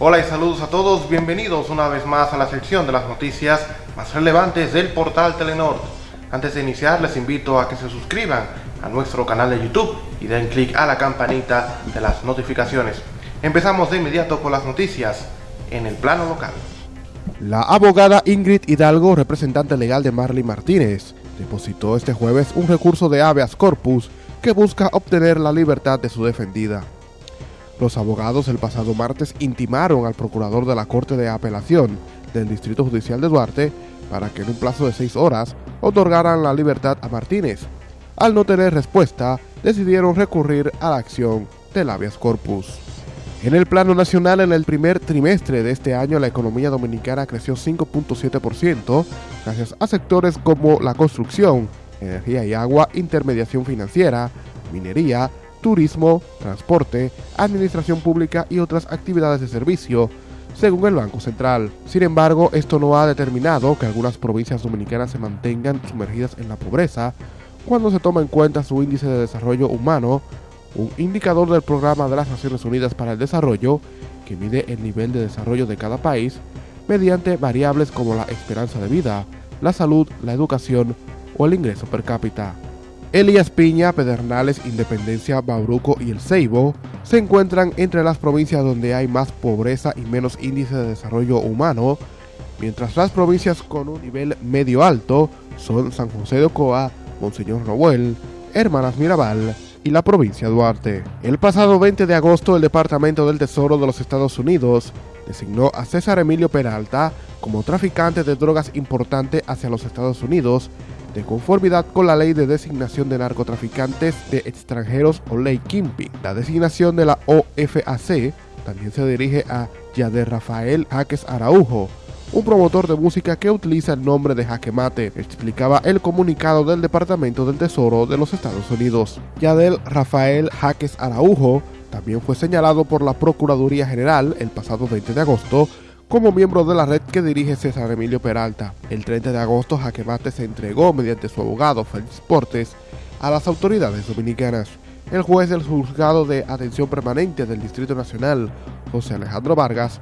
Hola y saludos a todos, bienvenidos una vez más a la sección de las noticias más relevantes del portal Telenor. Antes de iniciar les invito a que se suscriban a nuestro canal de YouTube y den clic a la campanita de las notificaciones. Empezamos de inmediato con las noticias en el plano local. La abogada Ingrid Hidalgo, representante legal de Marley Martínez, depositó este jueves un recurso de habeas corpus que busca obtener la libertad de su defendida. Los abogados el pasado martes intimaron al procurador de la Corte de Apelación del Distrito Judicial de Duarte para que en un plazo de seis horas otorgaran la libertad a Martínez. Al no tener respuesta, decidieron recurrir a la acción del habeas corpus. En el plano nacional, en el primer trimestre de este año, la economía dominicana creció 5.7%, gracias a sectores como la construcción, energía y agua, intermediación financiera, minería, turismo, transporte, administración pública y otras actividades de servicio, según el Banco Central. Sin embargo, esto no ha determinado que algunas provincias dominicanas se mantengan sumergidas en la pobreza cuando se toma en cuenta su índice de desarrollo humano, un indicador del Programa de las Naciones Unidas para el Desarrollo que mide el nivel de desarrollo de cada país mediante variables como la esperanza de vida, la salud, la educación o el ingreso per cápita. Elías Piña, Pedernales, Independencia, Bauruco y El Ceibo se encuentran entre las provincias donde hay más pobreza y menos índice de desarrollo humano, mientras las provincias con un nivel medio alto son San José de Ocoa, Monseñor Noel, Hermanas Mirabal y la provincia Duarte. El pasado 20 de agosto el Departamento del Tesoro de los Estados Unidos designó a César Emilio Peralta como traficante de drogas importante hacia los Estados Unidos de conformidad con la Ley de Designación de Narcotraficantes de Extranjeros o Ley Kimpi. La designación de la OFAC también se dirige a Yader Rafael Jaques Araujo, un promotor de música que utiliza el nombre de Jaque Mate, explicaba el comunicado del Departamento del Tesoro de los Estados Unidos. Yadel Rafael Jaques Araujo también fue señalado por la Procuraduría General el pasado 20 de agosto como miembro de la red que dirige César Emilio Peralta. El 30 de agosto, Jaquemate se entregó mediante su abogado Félix Portes a las autoridades dominicanas. El juez del juzgado de atención permanente del Distrito Nacional, José Alejandro Vargas,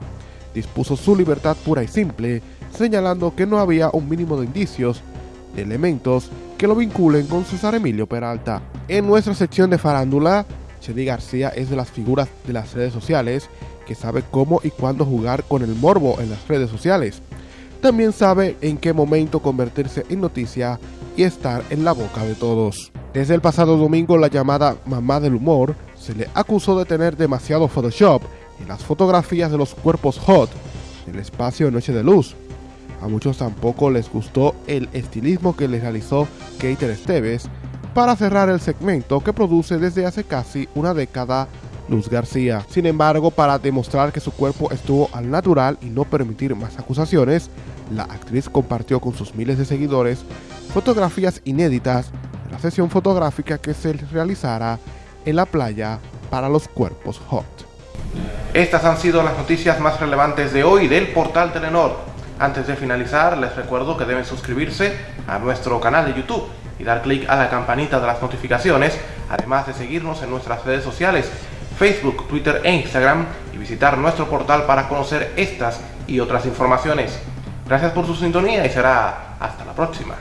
dispuso su libertad pura y simple, señalando que no había un mínimo de indicios, de elementos que lo vinculen con César Emilio Peralta. En nuestra sección de farándula, Chedi García es de las figuras de las redes sociales que sabe cómo y cuándo jugar con el morbo en las redes sociales. También sabe en qué momento convertirse en noticia y estar en la boca de todos. Desde el pasado domingo, la llamada mamá del humor se le acusó de tener demasiado Photoshop en las fotografías de los cuerpos hot del espacio Noche de Luz. A muchos tampoco les gustó el estilismo que le realizó Keiter Esteves para cerrar el segmento que produce desde hace casi una década Luz García. Sin embargo, para demostrar que su cuerpo estuvo al natural y no permitir más acusaciones, la actriz compartió con sus miles de seguidores fotografías inéditas de la sesión fotográfica que se realizará en la playa para los cuerpos hot. Estas han sido las noticias más relevantes de hoy del portal Telenor. Antes de finalizar, les recuerdo que deben suscribirse a nuestro canal de YouTube y dar clic a la campanita de las notificaciones, además de seguirnos en nuestras redes sociales Facebook, Twitter e Instagram y visitar nuestro portal para conocer estas y otras informaciones. Gracias por su sintonía y será hasta la próxima.